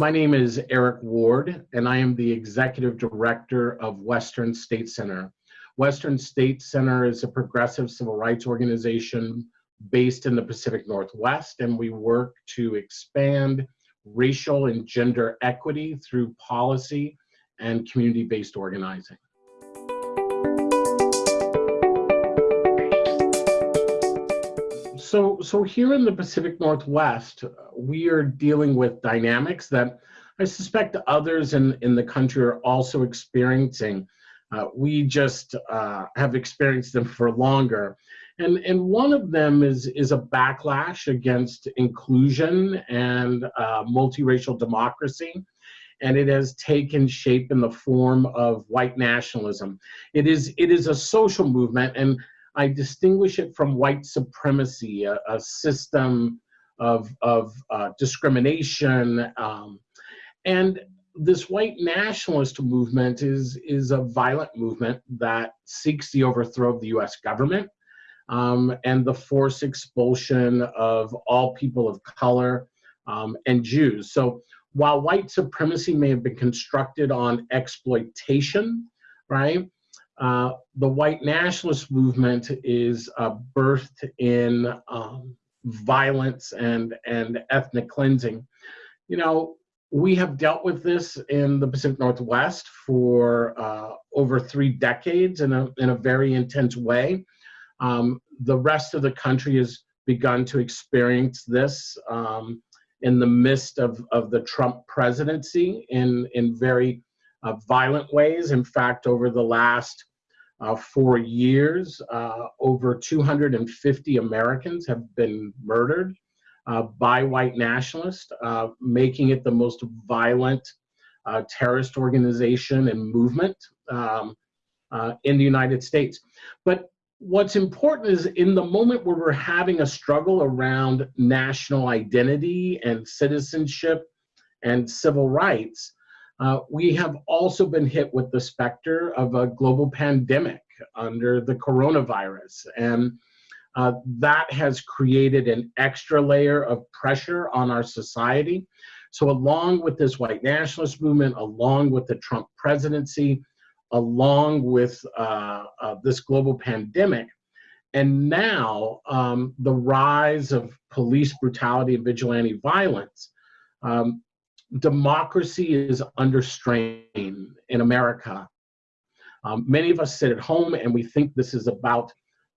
My name is Eric Ward, and I am the Executive Director of Western State Center. Western State Center is a progressive civil rights organization based in the Pacific Northwest, and we work to expand racial and gender equity through policy and community-based organizing. So, so here in the Pacific Northwest, we are dealing with dynamics that I suspect others in, in the country are also experiencing. Uh, we just uh, have experienced them for longer. And, and one of them is, is a backlash against inclusion and uh, multiracial democracy. And it has taken shape in the form of white nationalism. It is, it is a social movement, and I distinguish it from white supremacy, a, a system of, of uh, discrimination. Um, and this white nationalist movement is, is a violent movement that seeks the overthrow of the US government um, and the forced expulsion of all people of color um, and Jews. So while white supremacy may have been constructed on exploitation, right, uh, the white nationalist movement is uh, birthed in um, violence and, and ethnic cleansing. You know, we have dealt with this in the Pacific Northwest for uh, over three decades in a, in a very intense way. Um, the rest of the country has begun to experience this um, in the midst of, of the Trump presidency in, in very uh, violent ways. In fact, over the last uh, four years, uh, over 250 Americans have been murdered uh, by white nationalists, uh, making it the most violent uh, terrorist organization and movement um, in the United States. But what's important is in the moment where we're having a struggle around national identity and citizenship and civil rights, uh, we have also been hit with the specter of a global pandemic under the coronavirus. And uh, that has created an extra layer of pressure on our society. So along with this white nationalist movement, along with the Trump presidency, along with uh, uh, this global pandemic. And now um, the rise of police brutality and vigilante violence. Um, democracy is under strain in America. Um, many of us sit at home and we think this is about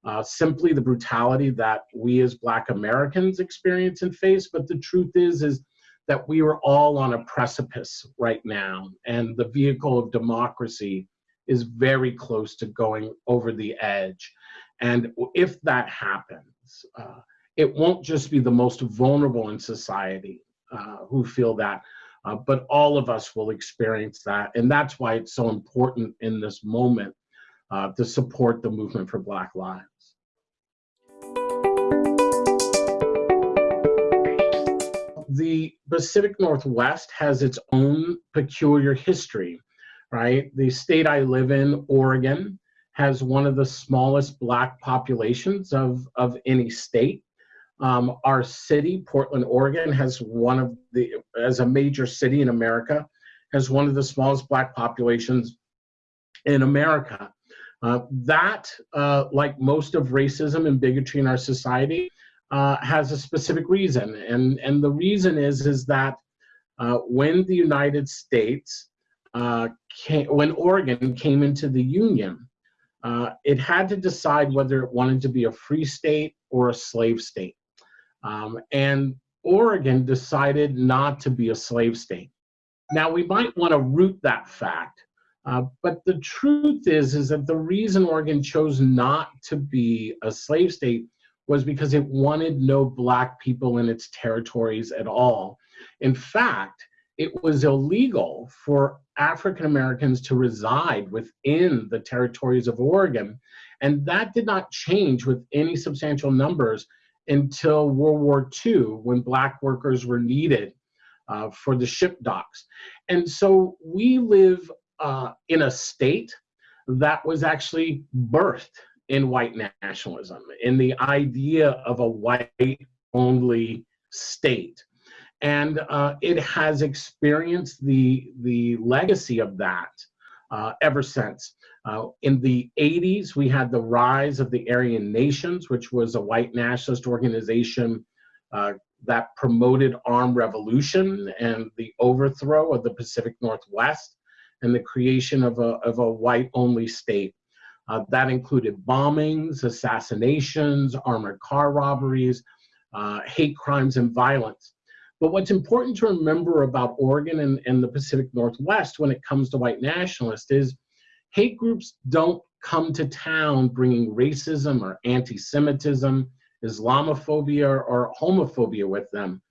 uh, simply the brutality that we as Black Americans experience and face, but the truth is, is that we are all on a precipice right now, and the vehicle of democracy is very close to going over the edge. And if that happens, uh, it won't just be the most vulnerable in society uh, who feel that, uh, but all of us will experience that. And that's why it's so important in this moment uh, to support the movement for Black Lives. The Pacific Northwest has its own peculiar history right? The state I live in, Oregon, has one of the smallest black populations of, of any state. Um, our city, Portland, Oregon, has one of the, as a major city in America, has one of the smallest black populations in America. Uh, that, uh, like most of racism and bigotry in our society, uh, has a specific reason. And, and the reason is, is that uh, when the United States uh, came, when Oregon came into the Union, uh, it had to decide whether it wanted to be a free state or a slave state. Um, and Oregon decided not to be a slave state. Now, we might want to root that fact, uh, but the truth is, is that the reason Oregon chose not to be a slave state was because it wanted no black people in its territories at all. In fact, it was illegal for African Americans to reside within the territories of Oregon. And that did not change with any substantial numbers until World War II, when Black workers were needed uh, for the ship docks. And so we live uh, in a state that was actually birthed in white nationalism, in the idea of a white only state. And uh, it has experienced the, the legacy of that uh, ever since. Uh, in the 80s, we had the rise of the Aryan Nations, which was a white nationalist organization uh, that promoted armed revolution and the overthrow of the Pacific Northwest and the creation of a, of a white only state. Uh, that included bombings, assassinations, armored car robberies, uh, hate crimes, and violence. But what's important to remember about Oregon and, and the Pacific Northwest when it comes to white nationalists is hate groups don't come to town bringing racism or anti Semitism, Islamophobia, or homophobia with them.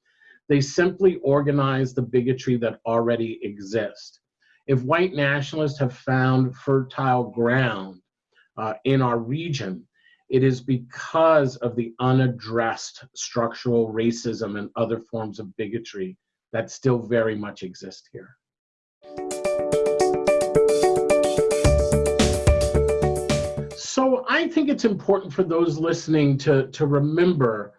They simply organize the bigotry that already exists. If white nationalists have found fertile ground uh, in our region, it is because of the unaddressed structural racism and other forms of bigotry that still very much exist here. Think it's important for those listening to, to remember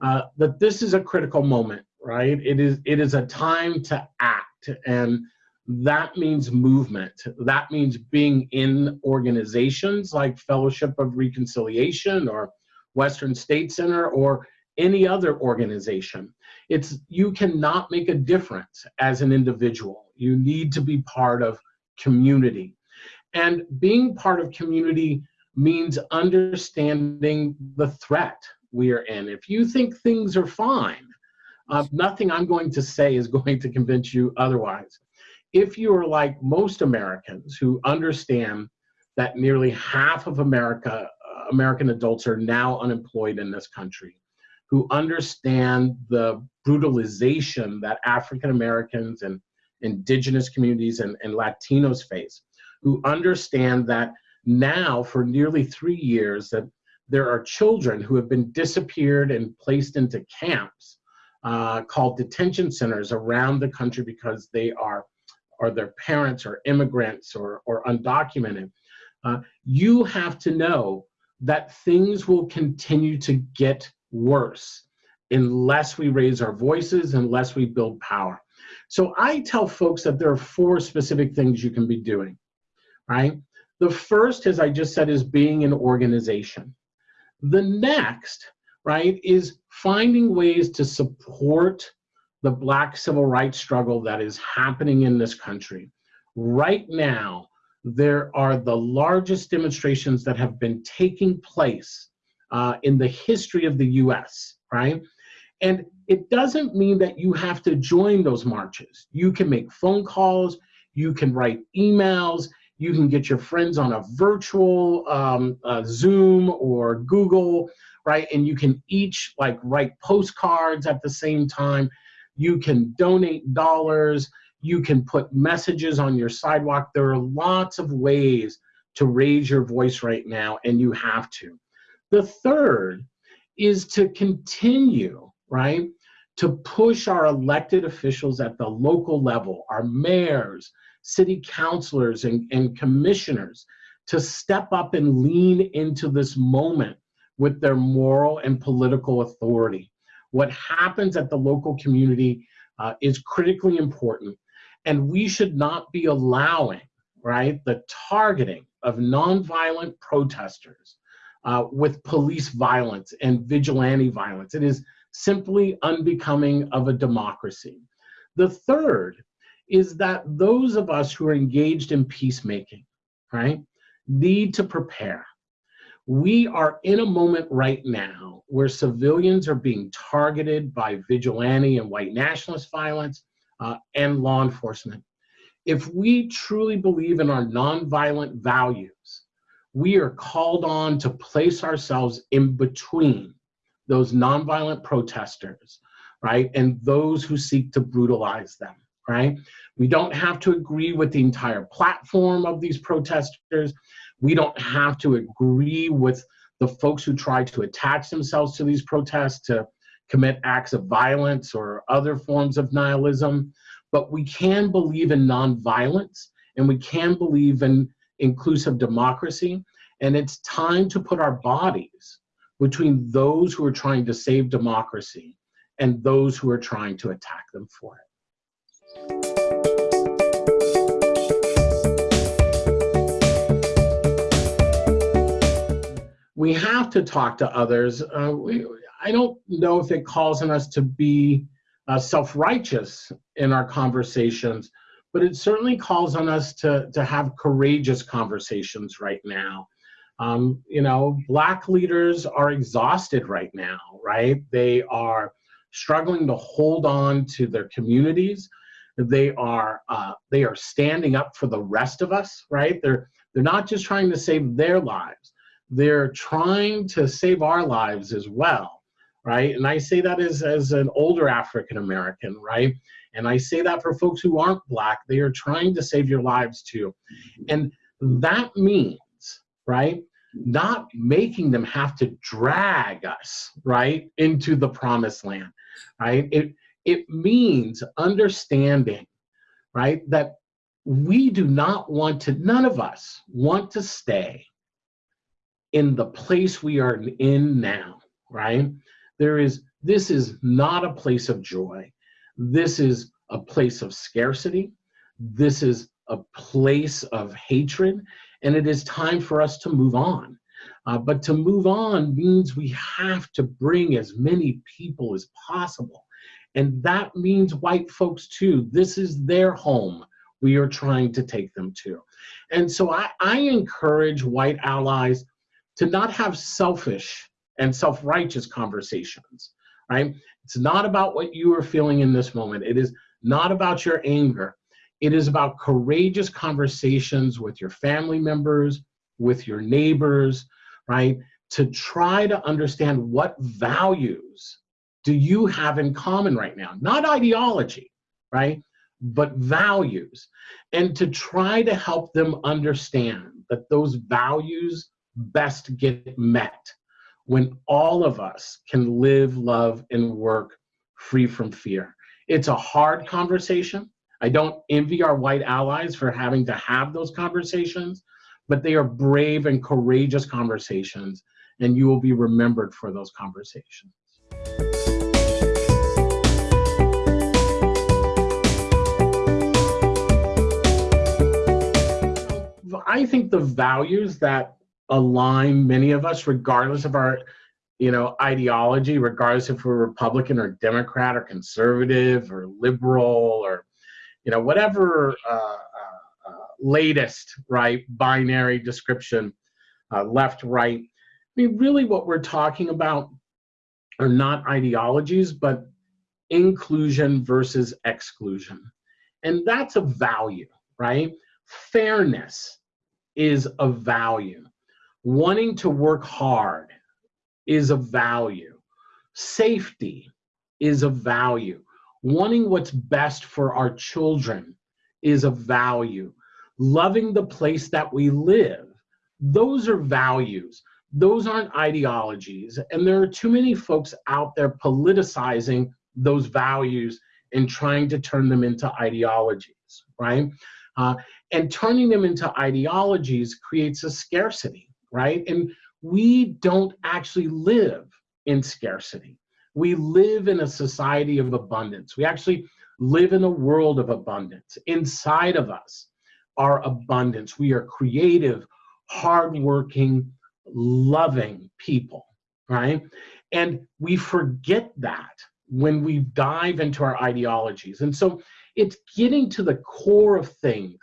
uh, that this is a critical moment, right? It is, it is a time to act. And that means movement. That means being in organizations like Fellowship of Reconciliation or Western State Center or any other organization. It's you cannot make a difference as an individual. You need to be part of community. And being part of community means understanding the threat we are in. If you think things are fine, uh, nothing I'm going to say is going to convince you otherwise. If you are like most Americans who understand that nearly half of America, uh, American adults are now unemployed in this country, who understand the brutalization that African Americans and indigenous communities and, and Latinos face, who understand that now for nearly three years that there are children who have been disappeared and placed into camps uh, called detention centers around the country because they are or their parents are immigrants or, or undocumented. Uh, you have to know that things will continue to get worse unless we raise our voices, unless we build power. So I tell folks that there are four specific things you can be doing, right? The first, as I just said, is being an organization. The next, right, is finding ways to support the Black civil rights struggle that is happening in this country. Right now, there are the largest demonstrations that have been taking place uh, in the history of the US, right? And it doesn't mean that you have to join those marches. You can make phone calls, you can write emails, you can get your friends on a virtual um, uh, Zoom or Google, right? And you can each like write postcards at the same time. You can donate dollars. You can put messages on your sidewalk. There are lots of ways to raise your voice right now, and you have to. The third is to continue, right? To push our elected officials at the local level, our mayors, city councilors and, and commissioners to step up and lean into this moment with their moral and political authority. What happens at the local community uh, is critically important, and we should not be allowing, right, the targeting of nonviolent protesters uh, with police violence and vigilante violence. It is simply unbecoming of a democracy. The third is that those of us who are engaged in peacemaking, right, need to prepare. We are in a moment right now where civilians are being targeted by vigilante and white nationalist violence uh, and law enforcement. If we truly believe in our nonviolent values, we are called on to place ourselves in between those nonviolent protesters, right, and those who seek to brutalize them right? We don't have to agree with the entire platform of these protesters. We don't have to agree with the folks who try to attach themselves to these protests to commit acts of violence or other forms of nihilism. But we can believe in nonviolence and we can believe in inclusive democracy. And it's time to put our bodies between those who are trying to save democracy and those who are trying to attack them for it. We have to talk to others. Uh, we, I don't know if it calls on us to be uh, self-righteous in our conversations, but it certainly calls on us to, to have courageous conversations right now. Um, you know, black leaders are exhausted right now, right? They are struggling to hold on to their communities. They are uh, they are standing up for the rest of us, right? They're they're not just trying to save their lives they're trying to save our lives as well, right? And I say that as, as an older African American, right? And I say that for folks who aren't Black, they are trying to save your lives too. And that means, right, not making them have to drag us, right, into the promised land, right? It, it means understanding, right, that we do not want to, none of us want to stay in the place we are in now, right? There is, this is not a place of joy. This is a place of scarcity. This is a place of hatred, and it is time for us to move on. Uh, but to move on means we have to bring as many people as possible. And that means white folks too. This is their home we are trying to take them to. And so I, I encourage white allies to not have selfish and self-righteous conversations, right? It's not about what you are feeling in this moment. It is not about your anger. It is about courageous conversations with your family members, with your neighbors, right? To try to understand what values do you have in common right now? Not ideology, right? But values. And to try to help them understand that those values best get met when all of us can live, love, and work free from fear. It's a hard conversation. I don't envy our white allies for having to have those conversations, but they are brave and courageous conversations, and you will be remembered for those conversations. I think the values that align many of us, regardless of our you know ideology, regardless if we're Republican or Democrat or conservative or liberal or you know whatever uh, uh, uh, latest right binary description, uh, left right. I mean, really, what we're talking about are not ideologies, but inclusion versus exclusion, and that's a value, right? Fairness is a value wanting to work hard is a value. Safety is a value. Wanting what's best for our children is a value. Loving the place that we live, those are values. Those aren't ideologies. And there are too many folks out there politicizing those values and trying to turn them into ideologies, right? Uh, and turning them into ideologies creates a scarcity right? And we don't actually live in scarcity. We live in a society of abundance. We actually live in a world of abundance. Inside of us are abundance. We are creative, hardworking, loving people, right? And we forget that when we dive into our ideologies. And so it's getting to the core of things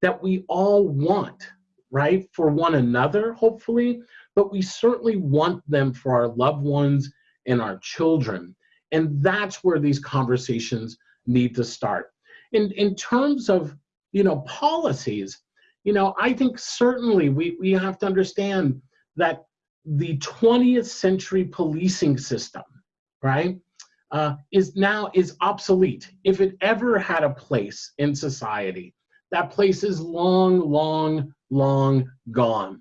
that we all want right, for one another, hopefully, but we certainly want them for our loved ones and our children. And that's where these conversations need to start. In, in terms of, you know, policies, you know, I think certainly we, we have to understand that the 20th century policing system, right, uh, is now is obsolete. If it ever had a place in society, that place is long, long, long gone.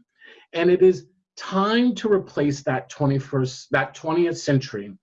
And it is time to replace that 21st, that 20th century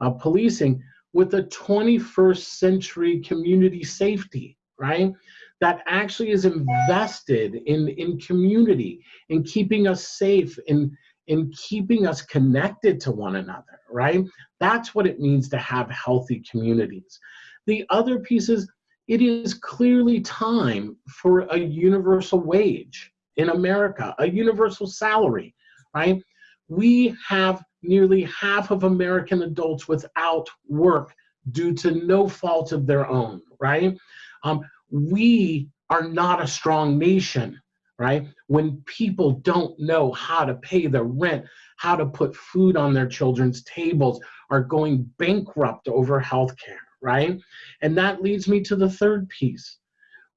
uh, policing with a 21st century community safety, right? That actually is invested in, in community, in keeping us safe, in, in keeping us connected to one another, right? That's what it means to have healthy communities. The other piece is it is clearly time for a universal wage in America, a universal salary, right? We have nearly half of American adults without work due to no fault of their own, right? Um, we are not a strong nation, right? When people don't know how to pay their rent, how to put food on their children's tables, are going bankrupt over healthcare, right? And that leads me to the third piece.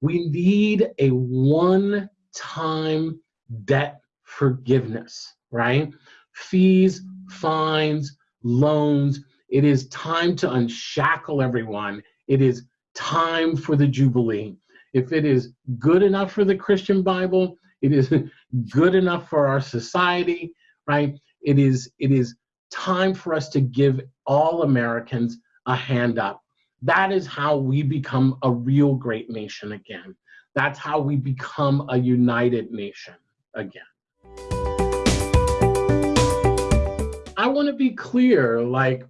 We need a one time debt forgiveness, right? Fees, fines, loans. It is time to unshackle everyone. It is time for the Jubilee. If it is good enough for the Christian Bible, it is good enough for our society, right? It is, it is time for us to give all Americans a hand up. That is how we become a real great nation again. That's how we become a united nation again. I want to be clear, like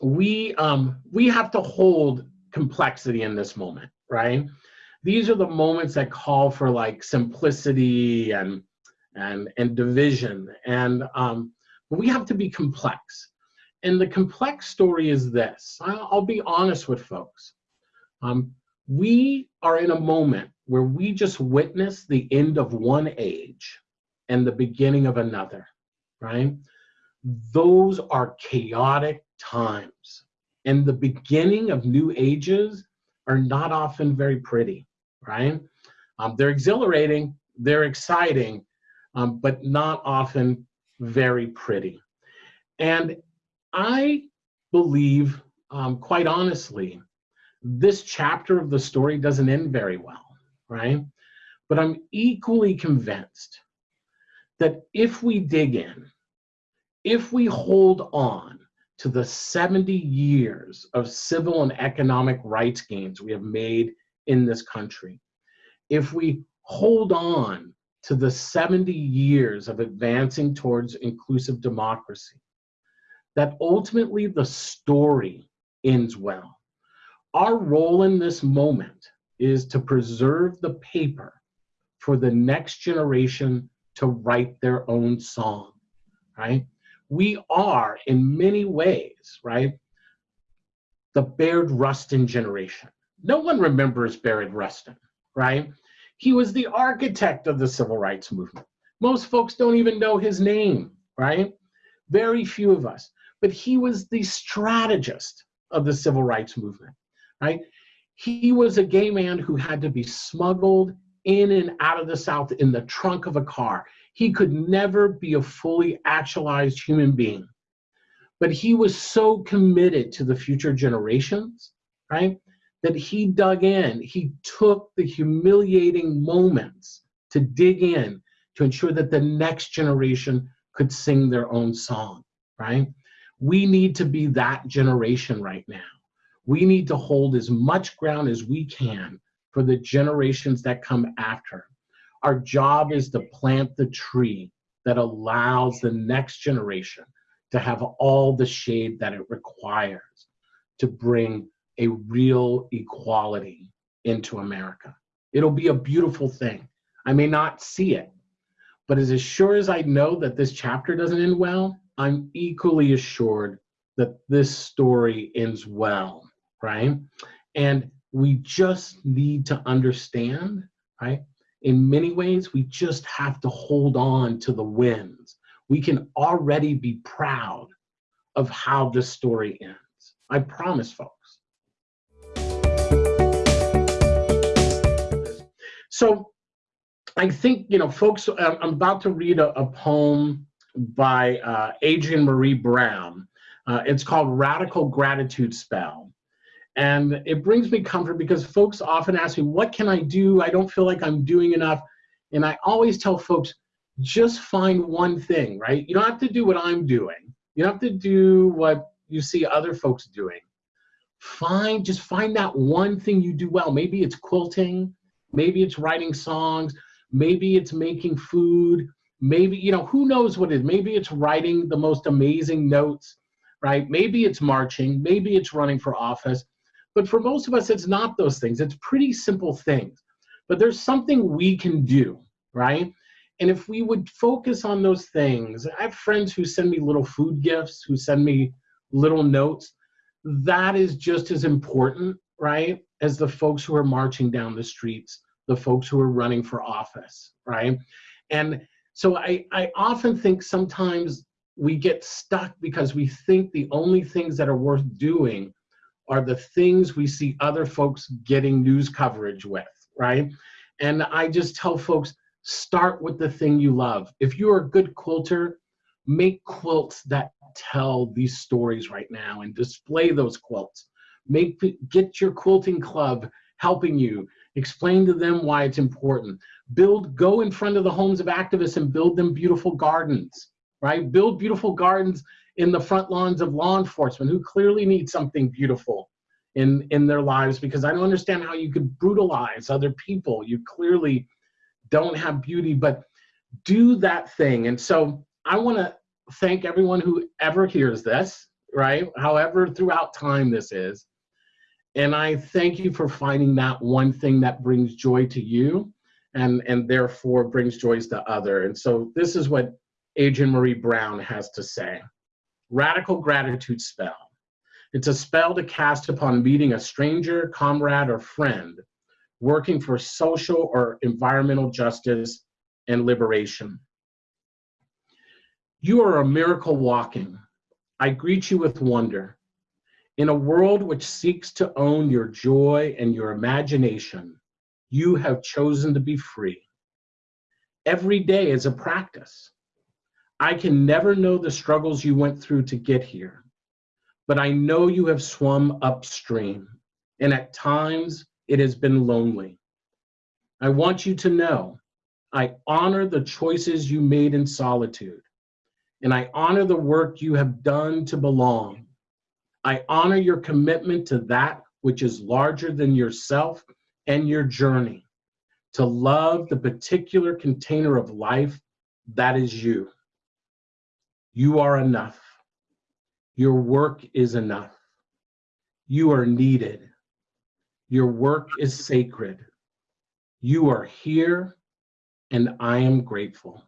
we um we have to hold complexity in this moment, right? These are the moments that call for like simplicity and and and division, and um, we have to be complex. And the complex story is this. I'll, I'll be honest with folks. Um, we are in a moment where we just witness the end of one age and the beginning of another, right? Those are chaotic times. And the beginning of new ages are not often very pretty, right? Um, they're exhilarating, they're exciting, um, but not often very pretty. And I believe, um, quite honestly, this chapter of the story doesn't end very well, right? But I'm equally convinced that if we dig in, if we hold on to the 70 years of civil and economic rights gains we have made in this country, if we hold on to the 70 years of advancing towards inclusive democracy, that ultimately the story ends well. Our role in this moment is to preserve the paper for the next generation to write their own song, right? We are, in many ways, right, the Bayard Rustin generation. No one remembers Bayard Rustin, right? He was the architect of the civil rights movement. Most folks don't even know his name, right? Very few of us. But he was the strategist of the civil rights movement, right? He was a gay man who had to be smuggled in and out of the South in the trunk of a car. He could never be a fully actualized human being. But he was so committed to the future generations, right? That he dug in. He took the humiliating moments to dig in to ensure that the next generation could sing their own song, right? We need to be that generation right now. We need to hold as much ground as we can for the generations that come after. Our job is to plant the tree that allows the next generation to have all the shade that it requires to bring a real equality into America. It'll be a beautiful thing. I may not see it, but as sure as I know that this chapter doesn't end well, I'm equally assured that this story ends well, right? And we just need to understand, right? In many ways, we just have to hold on to the wins. We can already be proud of how this story ends. I promise, folks. So I think, you know, folks, I'm about to read a, a poem by uh, Maree Brown. Uh, it's called Radical Gratitude Spell. And it brings me comfort because folks often ask me, what can I do? I don't feel like I'm doing enough. And I always tell folks, just find one thing, right? You don't have to do what I'm doing. You don't have to do what you see other folks doing. Find, just find that one thing you do well. Maybe it's quilting, maybe it's writing songs, maybe it's making food, maybe you know who knows what it is maybe it's writing the most amazing notes right maybe it's marching maybe it's running for office but for most of us it's not those things. It's pretty simple things. But there's something we can do right? And if we would focus on those things i have friends who send me little food gifts who send me little notes. That is just as important right as the folks who are marching down the streets the folks who are running for office right? And so I, I often think sometimes we get stuck because we think the only things that are worth doing are the things we see other folks getting news coverage with, right? And I just tell folks, start with the thing you love. If you're a good quilter, make quilts that tell these stories right now and display those quilts. Make get your quilting club helping you explain to them why it's important build go in front of the homes of activists and build them beautiful gardens right build beautiful gardens in the front lawns of law enforcement who clearly need something beautiful in in their lives because i don't understand how you could brutalize other people you clearly don't have beauty but do that thing and so i want to thank everyone who ever hears this right however throughout time this is and i thank you for finding that one thing that brings joy to you and, and therefore brings joys to other. And so this is what Adrienne Maree Brown has to say. Radical gratitude spell. It's a spell to cast upon meeting a stranger, comrade, or friend working for social or environmental justice and liberation. You are a miracle walking. I greet you with wonder. In a world which seeks to own your joy and your imagination, you have chosen to be free. Every day is a practice. I can never know the struggles you went through to get here, but I know you have swum upstream, and at times it has been lonely. I want you to know I honor the choices you made in solitude, and I honor the work you have done to belong. I honor your commitment to that which is larger than yourself and your journey to love the particular container of life that is you. You are enough. Your work is enough. You are needed. Your work is sacred. You are here, and I am grateful.